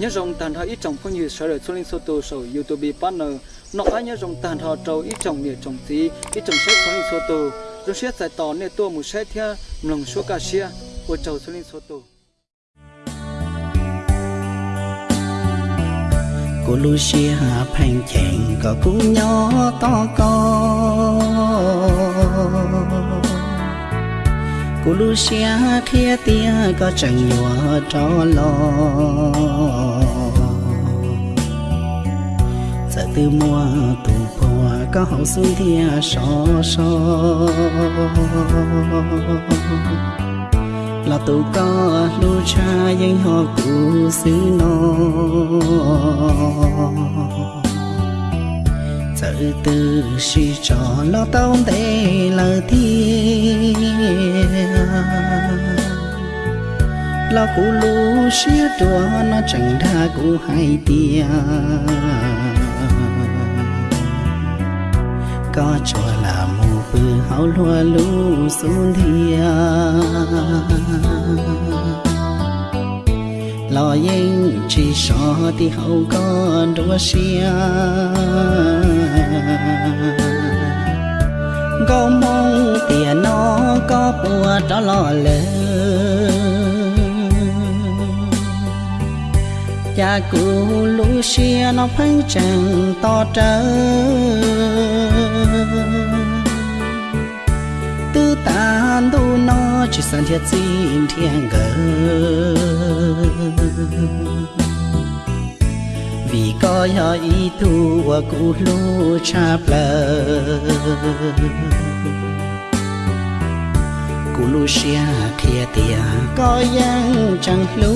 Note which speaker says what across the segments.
Speaker 1: nhớ rồng tàn thọ ít trồng phong như sở rồi linh số tổ sầu youtube partner. Nọ ai nhớ rồng tàn thọ trâu, ít trồng nhiều trồng tí, ít trồng xét số linh số tổ rồi xét giải tỏ nè tua một xét thia, lòng số ca xia của trâu số linh số tổ
Speaker 2: cô lu xia phèn chèn có cú nhỏ to con cú lu xia khía tia có chẳng nhòa cho lo. Giờ từ mùa tù bùa có hậu xuân thia so so là tù có lu cha danh họ cú xứ nó từ suy trò lo tông tê lờ thiên lo cũ lũ xía đùa nó chẳng tha cũ hay tia có cho là mù bư hảo lúa lũ xuống thiên lo yên chỉ so thì hậu con đua xia có mong tiền nó có bùa đó lo lỡ cha cụ lũ xia nó phanh chẳng to trơ chỉ san thiệt xin thiên gờ vì có yo ý tu và cụ lu cha plơ cụ lu xia kia tia có yang chẳng lu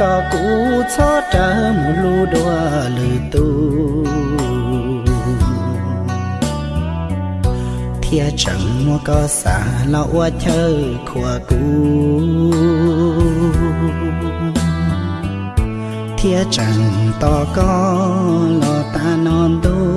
Speaker 2: có cũ cho trở một lu đua lư tu thia chẳng mua có xả lo thơ chơi khua cú. Thia chẳng to có lo ta non đôi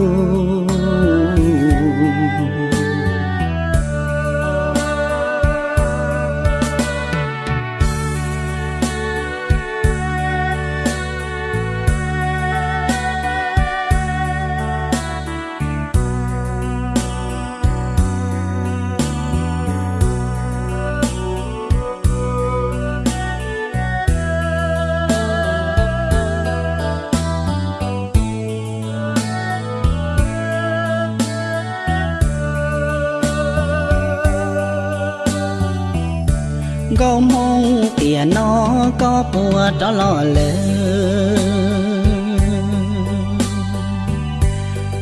Speaker 2: gấu mong tiền nó có bùa đó lo lơ.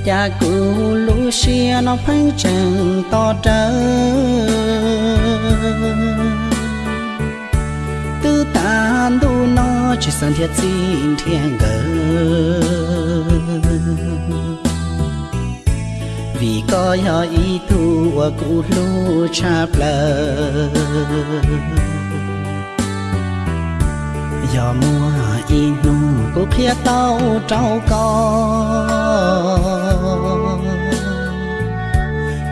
Speaker 2: Cha cụ lũ xia nó phanh chẳng to trơ tư tàn tu nó chỉ san thiệt xin thiên gờ vì có yo ý tu cụ lu cha lờ. Giờ mua y nu cô khía tao trâu con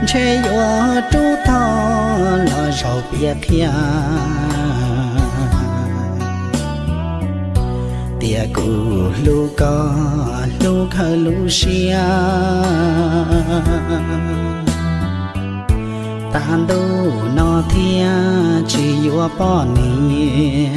Speaker 2: chê yo chú to lo rau bia khía tia cụ lu có lu khờ lu xia. Tàn đu nó thia, chỉ yo bỏ nia